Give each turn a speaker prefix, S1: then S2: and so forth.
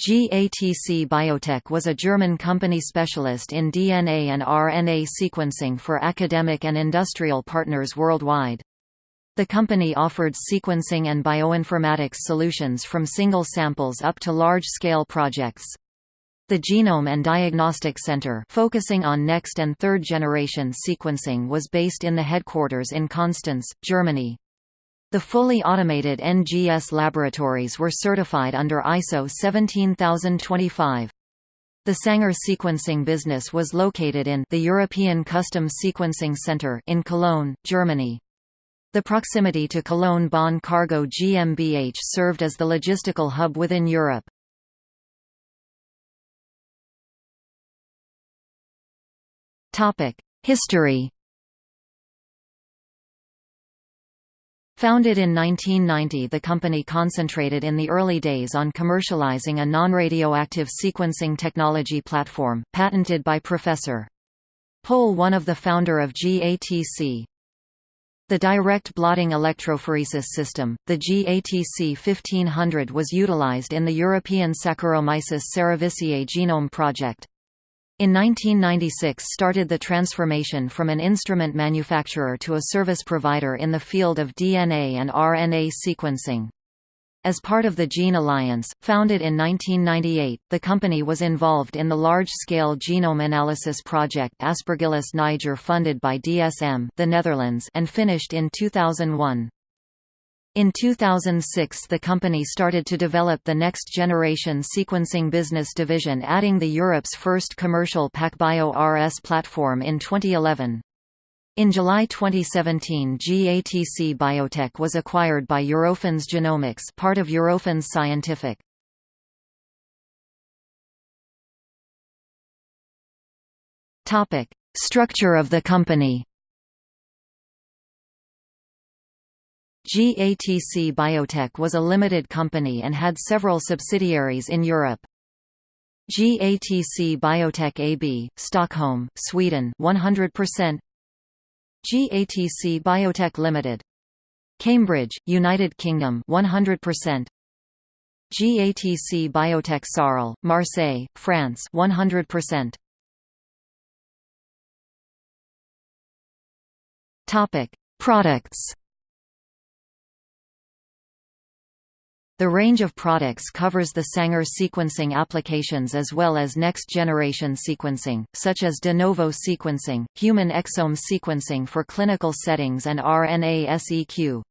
S1: GATC Biotech was a German company specialist in DNA and RNA sequencing for academic and industrial partners worldwide. The company offered sequencing and bioinformatics solutions from single samples up to large-scale projects. The Genome and Diagnostic Center focusing on next and third-generation sequencing was based in the headquarters in Constance, Germany. The fully automated NGS laboratories were certified under ISO 17025. The Sanger sequencing business was located in the European Custom Sequencing Center in Cologne, Germany. The proximity to Cologne-Bonn Cargo GmbH served as the logistical hub within Europe. History Founded in 1990 the company concentrated in the early days on commercializing a non-radioactive sequencing technology platform, patented by Professor Pohl one of the founder of GATC. The direct blotting electrophoresis system, the GATC 1500 was utilized in the European Saccharomyces cerevisiae genome project. In 1996 started the transformation from an instrument manufacturer to a service provider in the field of DNA and RNA sequencing. As part of the Gene Alliance, founded in 1998, the company was involved in the large-scale genome analysis project Aspergillus niger funded by DSM the Netherlands and finished in 2001. In 2006 the company started to develop the next-generation sequencing business division adding the Europe's first commercial PacBio RS platform in 2011. In July 2017 GATC Biotech was acquired by Eurofins Genomics part of Eurofins Scientific. Structure of the company GATC Biotech was a limited company and had several subsidiaries in Europe. GATC Biotech AB, Stockholm, Sweden 100%. GATC Biotech Limited. Cambridge, United Kingdom 100%. GATC Biotech Sarl, Marseille, France 100%. Topic: Products The range of products covers the Sanger sequencing applications as well as next-generation sequencing, such as de novo sequencing, human exome sequencing for clinical settings and RNA-seq.